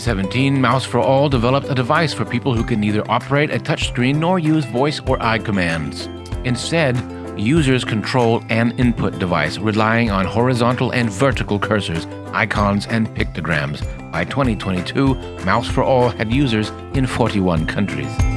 2017, Mouse for All developed a device for people who can neither operate a touchscreen nor use voice or eye commands. Instead, users control an input device relying on horizontal and vertical cursors, icons, and pictograms. By 2022, Mouse for All had users in 41 countries.